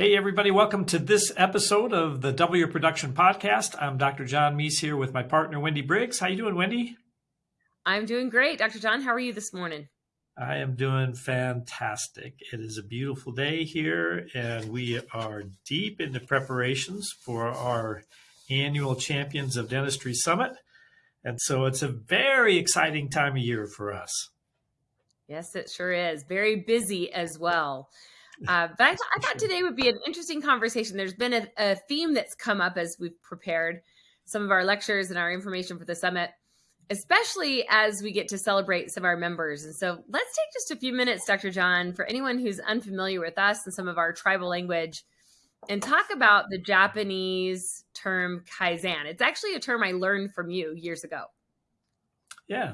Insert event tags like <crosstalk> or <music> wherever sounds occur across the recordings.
Hey, everybody, welcome to this episode of the W Production Podcast. I'm Dr. John Meis here with my partner, Wendy Briggs. How are you doing, Wendy? I'm doing great. Dr. John, how are you this morning? I am doing fantastic. It is a beautiful day here, and we are deep into preparations for our annual Champions of Dentistry Summit. And so it's a very exciting time of year for us. Yes, it sure is. Very busy as well. Uh, but I, th- I, thought today would be an interesting conversation. There's been a, a, theme that's come up as we've prepared some of our lectures and our information for the summit, especially as we get to celebrate some of our members. And so let's take just a few minutes, Dr. John, for anyone who's unfamiliar with us and some of our tribal language, and talk about the Japanese term kaizen. It's actually a term I learned from you years ago. Yeah.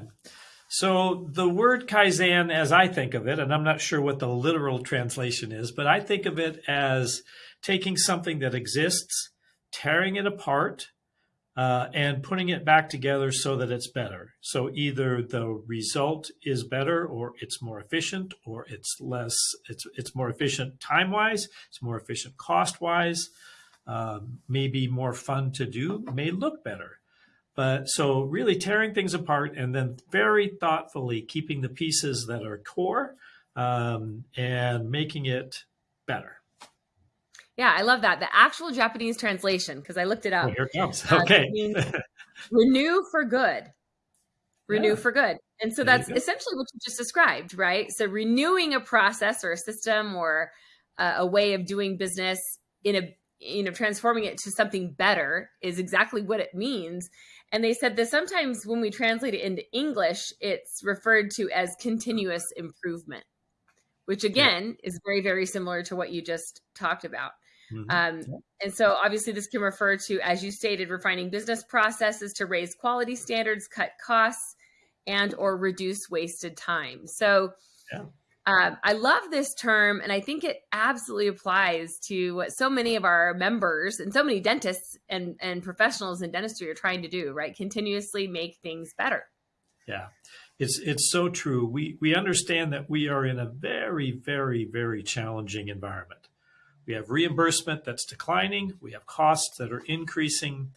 So the word Kaizen, as I think of it, and I'm not sure what the literal translation is, but I think of it as taking something that exists, tearing it apart, uh, and putting it back together so that it's better. So either the result is better, or it's more efficient, or it's less. It's it's more efficient time wise. It's more efficient cost wise. Um, maybe more fun to do. May look better. But so really tearing things apart and then very thoughtfully keeping the pieces that are core um, and making it better. Yeah, I love that. The actual Japanese translation, because I looked it up. Oh, here it comes. Uh, okay. <laughs> renew for good. Renew yeah. for good. And so there that's essentially what you just described, right? So renewing a process or a system or uh, a way of doing business in a, you know, transforming it to something better is exactly what it means. And they said that sometimes when we translate it into English, it's referred to as continuous improvement, which again yeah. is very, very similar to what you just talked about. Mm-hmm. Um, yeah. And so obviously this can refer to, as you stated, refining business processes to raise quality standards, cut costs, and or reduce wasted time. So yeah. Um, I love this term, and I think it absolutely applies to what so many of our members and so many dentists and, and professionals in dentistry are trying to do, right? Continuously make things better. Yeah, it's it's so true. We we understand that we are in a very very very challenging environment. We have reimbursement that's declining. We have costs that are increasing.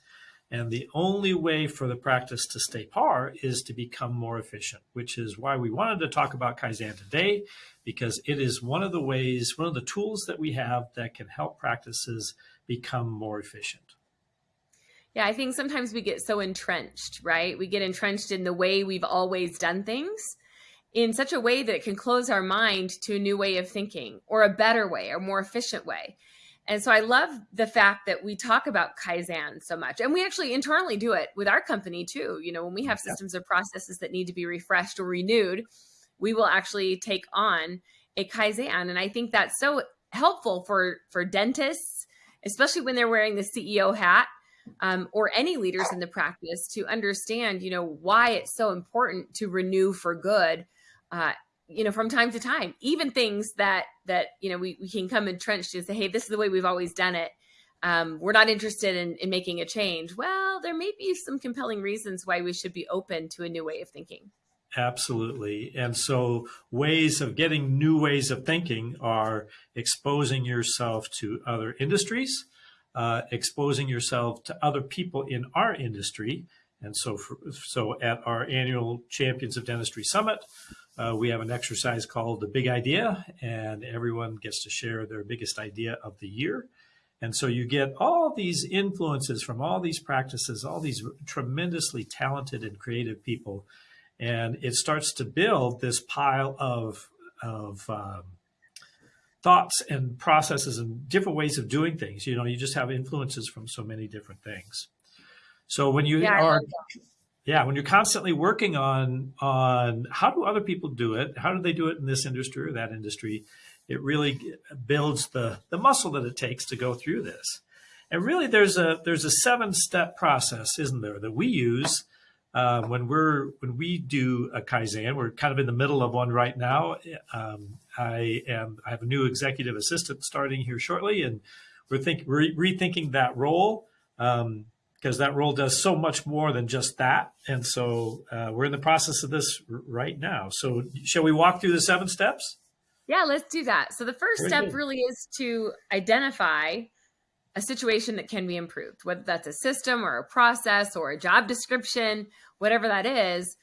And the only way for the practice to stay par is to become more efficient, which is why we wanted to talk about Kaizen today, because it is one of the ways, one of the tools that we have that can help practices become more efficient. Yeah, I think sometimes we get so entrenched, right? We get entrenched in the way we've always done things in such a way that it can close our mind to a new way of thinking or a better way or more efficient way. And so I love the fact that we talk about Kaizen so much. And we actually internally do it with our company too. You know, when we have systems or processes that need to be refreshed or renewed, we will actually take on a Kaizen. And I think that's so helpful for for dentists, especially when they're wearing the CEO hat. Um, or any leaders in the practice to understand, you know, why it's so important to renew for good uh, you know, from time to time, even things that, that, you know, we, we can come entrenched and say, Hey, this is the way we've always done it. Um, we're not interested in, in making a change. Well, there may be some compelling reasons why we should be open to a new way of thinking. Absolutely. And so, ways of getting new ways of thinking are exposing yourself to other industries, uh, exposing yourself to other people in our industry. And so, for, so at our annual Champions of Dentistry Summit, uh, we have an exercise called the Big Idea, and everyone gets to share their biggest idea of the year. And so you get all these influences from all these practices, all these tremendously talented and creative people. And it starts to build this pile of, of um, thoughts and processes and different ways of doing things. You know, you just have influences from so many different things. So when you yeah, are yeah, when you're constantly working on on how do other people do it, how do they do it in this industry or that industry, it really builds the the muscle that it takes to go through this. And really, there's a there's a seven step process, isn't there, that we use uh, when we're when we do a kaizen. We're kind of in the middle of one right now. Um, I am I have a new executive assistant starting here shortly, and we're think re- rethinking that role. Um, because that role does so much more than just that. And so uh, we're in the process of this right now. So shall we walk through the seven steps? Yeah, let's do that. So the first Very step good. really is to identify a situation that can be improved, whether that's a system or a process or a job description, whatever that is.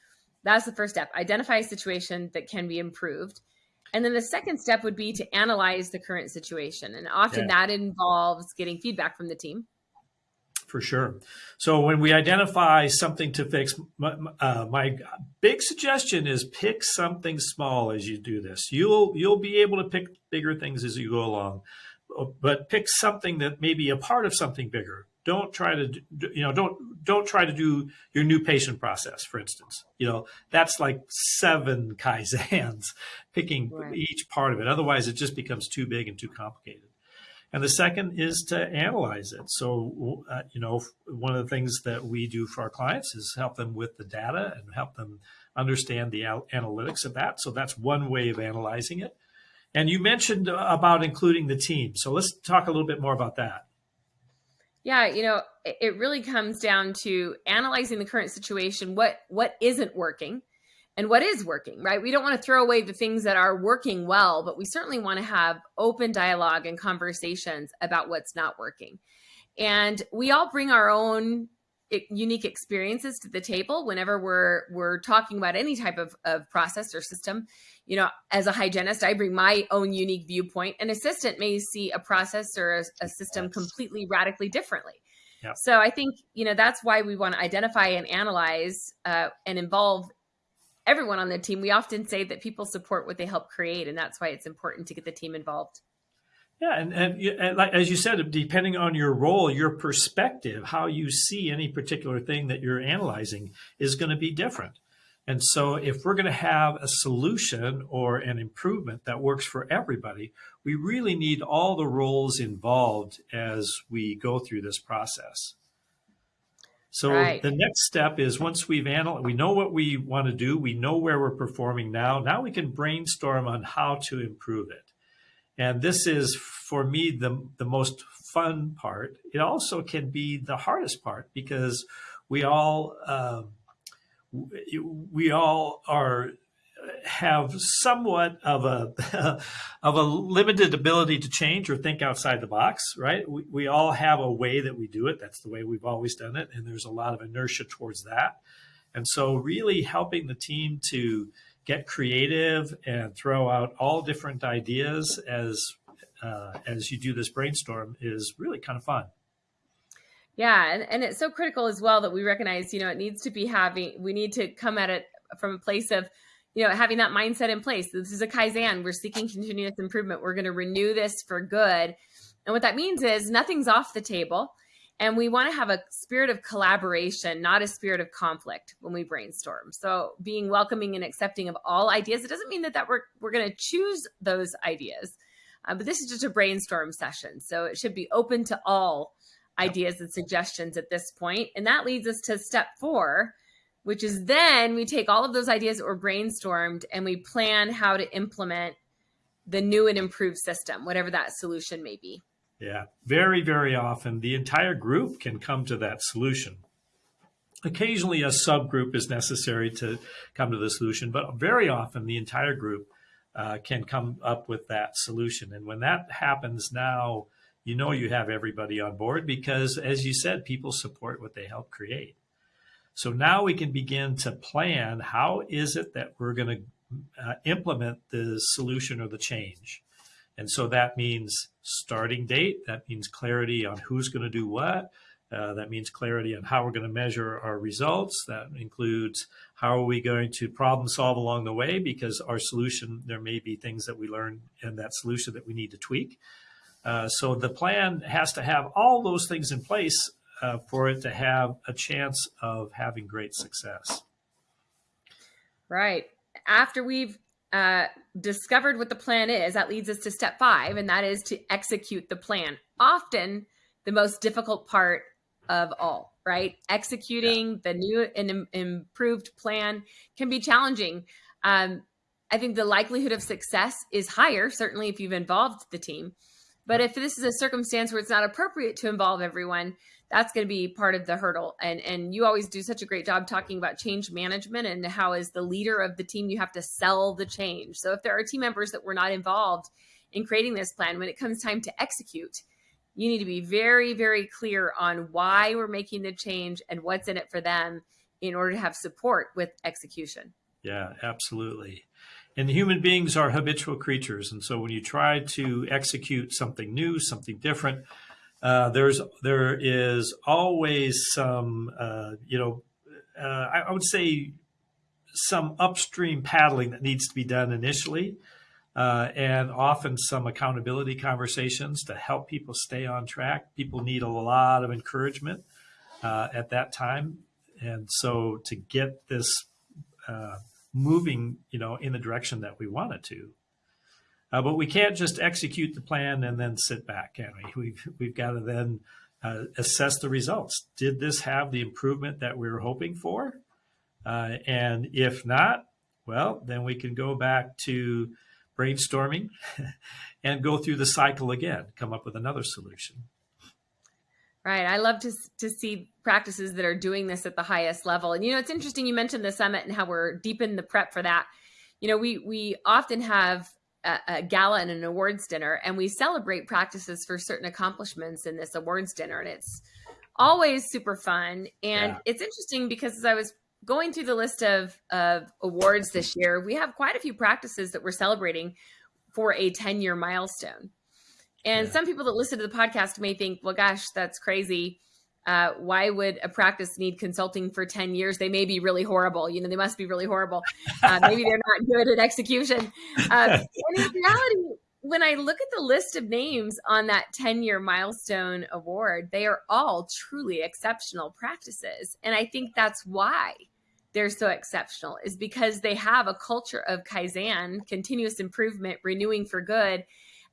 That's the first step. Identify a situation that can be improved. And then the second step would be to analyze the current situation. And often Yeah. that involves getting feedback from the team. For sure. So when we identify something to fix, my, uh, my big suggestion is pick something small as you do this. You'll you'll be able to pick bigger things as you go along, but pick something that may be a part of something bigger. Don't try to do, you know don't don't try to do your new patient process, for instance. You know that's like seven <laughs> kaizens, picking Right. each part of it. Otherwise, it just becomes too big and too complicated. And the second is to analyze it. So, uh, you know, one of the things that we do for our clients is help them with the data and help them understand the al- analytics of that. So that's one way of analyzing it. And you mentioned about including the team. So let's talk a little bit more about that. Yeah, you know, it really comes down to analyzing the current situation, what what isn't working and what is working, right? We don't want to throw away the things that are working well, but we certainly want to have open dialogue and conversations about what's not working. And we all bring our own unique experiences to the table whenever we're we're talking about any type of, of process or system you know as a hygienist i bring my own unique viewpoint an assistant may see a process or a, a system Yes. completely radically differently Yeah. so i think you know that's why we want to identify and analyze uh, and involve everyone on the team we often say that people support what they help create and that's why it's important to get the team involved Yeah, and, and, and like, as you said, depending on your role, your perspective, how you see any particular thing that you're analyzing is going to be different. And so, if we're going to have a solution or an improvement that works for everybody, we really need all the roles involved as we go through this process. So Right. the next step is once we've analyzed, we know what we want to do, we know where we're performing now. Now we can brainstorm on how to improve it. And this is for me the the most fun part. It also can be the hardest part because we all um, we all are have somewhat of a <laughs> of a limited ability to change or think outside the box, right? We, we all have a way that we do it. That's the way we've always done it, and there's a lot of inertia towards that. And so, really helping the team to get creative and throw out all different ideas as uh, as you do this brainstorm is really kind of fun. Yeah, and, and it's so critical as well that we recognize, you know, it needs to be having, we need to come at it from a place of, you know, having that mindset in place. This is a Kaizen. We're seeking continuous improvement. We're going to renew this for good. And what that means is nothing's off the table. And we want to have a spirit of collaboration, not a spirit of conflict when we brainstorm. So being welcoming and accepting of all ideas, it doesn't mean that, that we're, we're going to choose those ideas. Uh, but this is just a brainstorm session. So it should be open to all ideas and suggestions at this point. And that leads us to step four, which is then we take all of those ideas that were brainstormed and we plan how to implement the new and improved system, whatever that solution may be. Yeah, very, very often the entire group can come to that solution. Occasionally, a subgroup is necessary to come to the solution, but very often the entire group uh, can come up with that solution. And when that happens now, you know you have everybody on board because, as you said, people support what they help create. So now we can begin to plan how is it that we're going to uh, implement the solution or the change. And so that means starting date. That means clarity on who's going to do what. Uh, that means clarity on how we're going to measure our results. That includes how are we going to problem solve along the way because our solution, there may be things that we learn in that solution that we need to tweak. Uh, so the plan has to have all those things in place uh, for it to have a chance of having great success. Right. After we've uh, discovered what the plan is, that leads us to step five, and that is to execute the plan. Often the most difficult part of all, right? Executing yeah. the new and Im- improved plan can be challenging. Um, I think the likelihood of success is higher, certainly if you've involved the team. But if this is a circumstance where it's not appropriate to involve everyone, that's going to be part of the hurdle. And and you always do such a great job talking about change management and how as the leader of the team you have to sell the change. So if there are team members that were not involved in creating this plan when it comes time to execute, you need to be very very clear on why we're making the change and what's in it for them in order to have support with execution. Yeah, absolutely. And human beings are habitual creatures. And so when you try to execute something new, something different, uh, there's there is always some uh, you know uh, I, I, would say some upstream paddling that needs to be done initially, uh, and often some accountability conversations to help people stay on track. People need a lot of encouragement uh, at that time, and so to get this moving, you know, in the direction that we want it to. Uh, but we can't just execute the plan and then sit back, can we? We've, we've got to then uh, assess the results. Did this have the improvement that we were hoping for? Uh, and if not, well, then we can go back to brainstorming <laughs> and go through the cycle again, come up with another solution. Right. I love to, to see practices that are doing this at the highest level. And, you know, it's interesting you mentioned the summit and how we're deep in the prep for that. You know, we, we often have a, a gala and an awards dinner, and we celebrate practices for certain accomplishments in this awards dinner. And it's always super fun. And yeah. it's interesting because as I was going through the list of, of awards this year, we have quite a few practices that we're celebrating for a 10 year milestone. And yeah. some people that listen to the podcast may think, well, gosh, that's crazy. Uh, why would a practice need consulting for 10 years? They may be really horrible. You know, they must be really horrible. Uh, maybe they're not <laughs> good at execution. Uh, and in reality, when I look at the list of names on that 10 year milestone award, they are all truly exceptional practices. And I think that's why they're so exceptional, is because they have a culture of Kaizen, continuous improvement, renewing for good.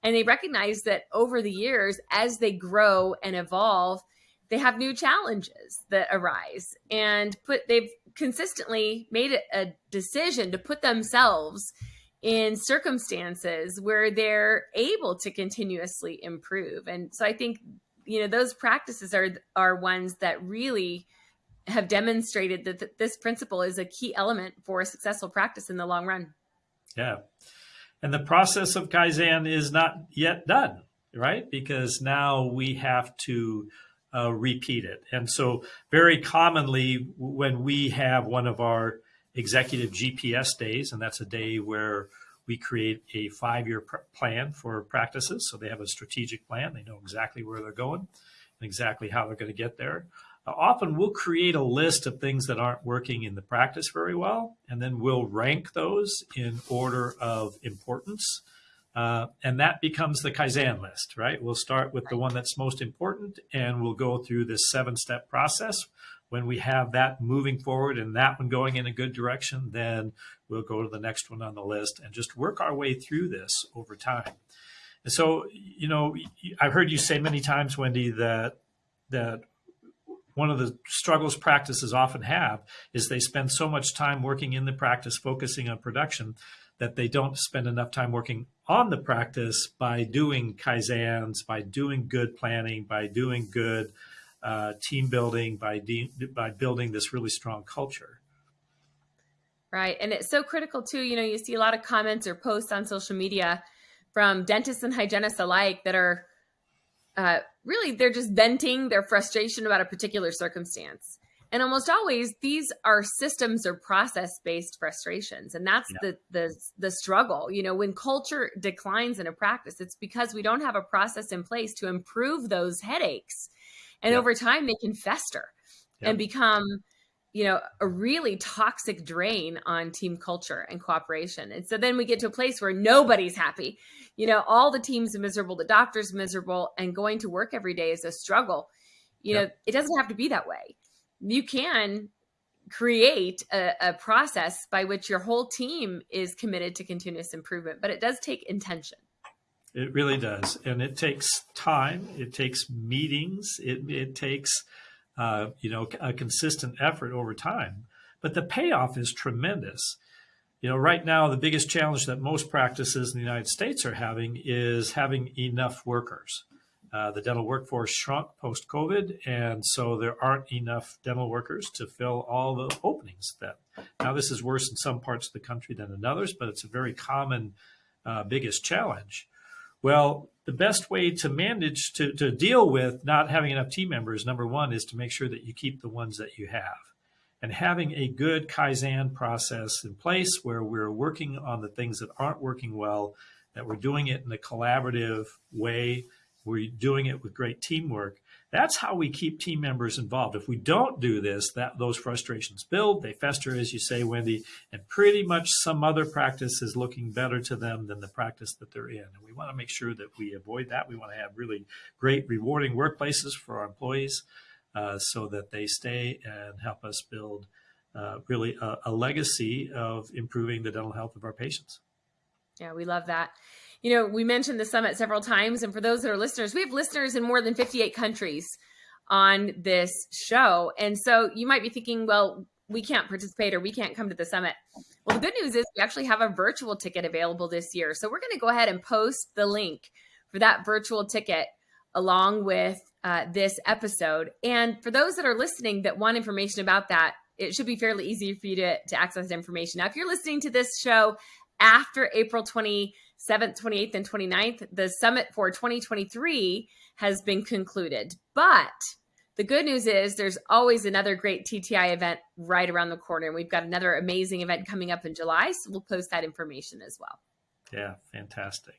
And they recognize that over the years, as they grow and evolve, they have new challenges that arise and put they've consistently made a decision to put themselves in circumstances where they're able to continuously improve. And so i think you know those practices are are ones that really have demonstrated that th this principle is a key element for successful practice in the long run. Yeah. And the process of kaizen is not yet done right? Because now we have to uh, repeat it. And so, very commonly, when we have one of our executive GPS days, and that's a day where we create a five year plan for practices. So they have a strategic plan, they know exactly where they're going and exactly how they're going to get there. Uh, often we'll create a list of things that aren't working in the practice very well, and then we'll rank those in order of importance. Uh, and that becomes the Kaizen list, right? We'll start with the one that's most important and we'll go through this seven step process. When we have that moving forward and that one going in a good direction, then we'll go to the next one on the list and just work our way through this over time. And so, you know, I've heard you say many times, Wendy, that that one of the struggles practices often have is they spend so much time working in the practice, focusing on production, that they don't spend enough time working on the practice by doing kaizens, by doing good planning, by doing good uh, team building, by by building this really strong culture. Right, and it's so critical too. You know, you see a lot of comments or posts on social media from dentists and hygienists alike that are uh, really they're just venting their frustration about a particular circumstance and almost always these are systems or process based frustrations and that's yeah. the the the struggle. You know when culture declines in a practice it's because we don't have a process in place to improve those headaches. And yeah. over time they can fester yeah. and become you know a really toxic drain on team culture and cooperation. And so then we get to a place where nobody's happy. You know all the teams are miserable the doctor's miserable and going to work every day is a struggle. You know it doesn't have to be that way you can create a, a, process by which your whole team is committed to continuous improvement, but it does take intention. It really does. And it takes time, it takes meetings, it, it takes, uh, you know, a consistent effort over time. But the payoff is tremendous. you know, right now, the biggest challenge that most practices in the United States are having is having enough workers. Uh, the dental workforce shrunk post COVID, and so there aren't enough dental workers to fill all the openings. That now this is worse in some parts of the country than in others, but it's a very common uh, biggest challenge. Well, the best way to manage to, to deal with not having enough team members, number one, is to make sure that you keep the ones that you have. And having a good Kaizen process in place where we're working on the things that aren't working well, that we're doing it in a collaborative way we're doing it with great teamwork. That's how we keep team members involved. If we don't do this, that those frustrations build, they fester, as you say, Wendy, and pretty much some other practice is looking better to them than the practice that they're in. And we want to make sure that we avoid that. We want to have really great, rewarding workplaces for our employees uh, so that they stay and help us build uh, really a, a legacy of improving the dental health of our patients. Yeah, we love that you know, we mentioned the summit several times. And for those that are listeners, we have listeners in more than 58 countries on this show. And so you might be thinking, well, we can't participate or we can't come to the summit. Well, the good news is we actually have a virtual ticket available this year. So we're going to go ahead and post the link for that virtual ticket along with uh, this episode. And for those that are listening that want information about that, it should be fairly easy for you to, to access information. Now, if you're listening to this show after April 27th, 28th, and 29th, the summit for 2023 has been concluded. But the good news is there's always another great TTI event right around the corner. And we've got another amazing event coming up in July. So we'll post that information as well. Yeah, fantastic.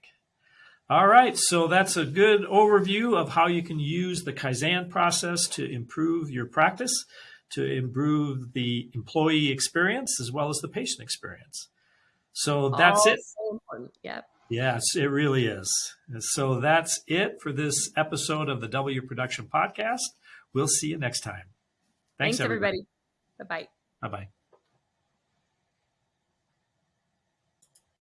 All right, so that's a good overview of how you can use the Kaizen process to improve your practice, to improve the employee experience as well as the patient experience. So that's it. So important. Yep. Yes, it really is. So that's it for this episode of the W Production Podcast. We'll see you next time. Thanks, Thanks everybody. everybody. Bye bye. Bye bye.